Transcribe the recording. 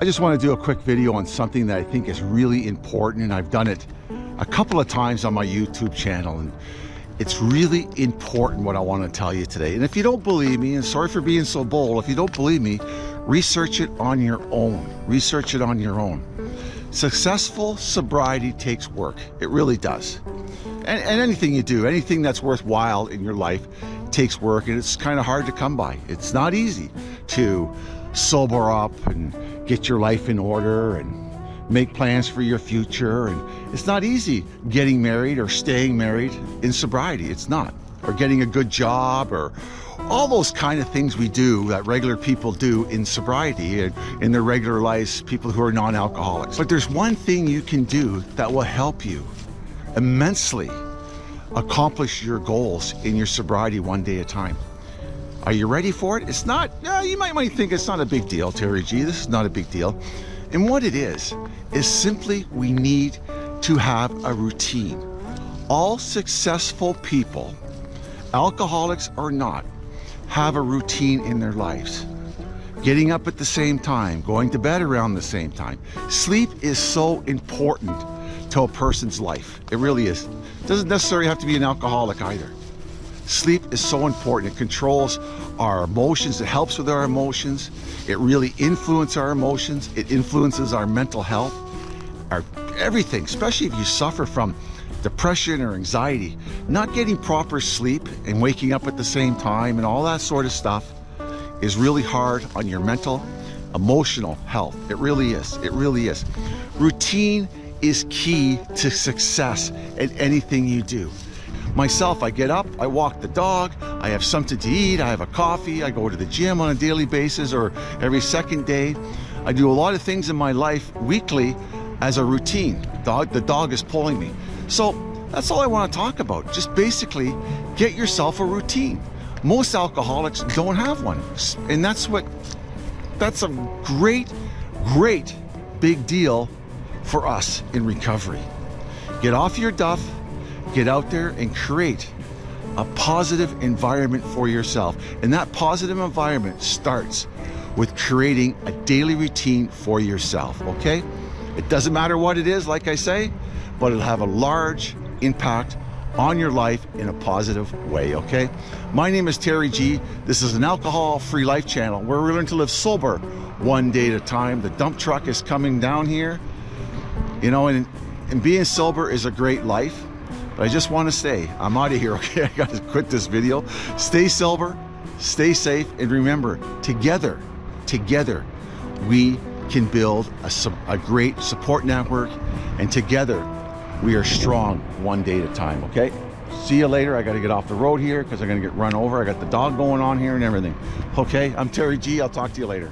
I just want to do a quick video on something that I think is really important and I've done it a couple of times on my YouTube channel and it's really important what I want to tell you today. And if you don't believe me, and sorry for being so bold, if you don't believe me, research it on your own. Research it on your own. Successful sobriety takes work. It really does. And, and anything you do, anything that's worthwhile in your life takes work and it's kind of hard to come by. It's not easy to sober up and get your life in order and make plans for your future. And it's not easy getting married or staying married in sobriety. It's not. Or getting a good job or all those kind of things we do that regular people do in sobriety and in their regular lives, people who are non-alcoholics. But there's one thing you can do that will help you immensely accomplish your goals in your sobriety one day at a time. Are you ready for it? It's not, yeah, you might, might think it's not a big deal, Terry G. This is not a big deal. And what it is, is simply we need to have a routine. All successful people, alcoholics or not, have a routine in their lives. Getting up at the same time, going to bed around the same time. Sleep is so important to a person's life. It really is. It doesn't necessarily have to be an alcoholic either. Sleep is so important. It controls our emotions. It helps with our emotions. It really influences our emotions. It influences our mental health, our everything, especially if you suffer from depression or anxiety. Not getting proper sleep and waking up at the same time and all that sort of stuff is really hard on your mental, emotional health. It really is. It really is. Routine is key to success in anything you do. Myself, I get up, I walk the dog, I have something to eat, I have a coffee, I go to the gym on a daily basis or every second day. I do a lot of things in my life weekly as a routine. Dog, the dog is pulling me. So that's all I want to talk about. Just basically get yourself a routine. Most alcoholics don't have one. And that's what, that's a great, great big deal for us in recovery. Get off your duff, get out there and create a positive environment for yourself. And that positive environment starts with creating a daily routine for yourself, okay? It doesn't matter what it is, like I say, but it'll have a large impact on your life in a positive way, okay? My name is Terry G. This is an alcohol-free life channel where we learn to live sober one day at a time. The dump truck is coming down here, you know, and, and being sober is a great life. But I just want to say, I'm out of here, okay? I got to quit this video. Stay sober, stay safe, and remember, together, together, we can build a, a great support network, and together, we are strong one day at a time, okay? See you later. I got to get off the road here because I'm going to get run over. I got the dog going on here and everything. Okay, I'm Terry G. I'll talk to you later.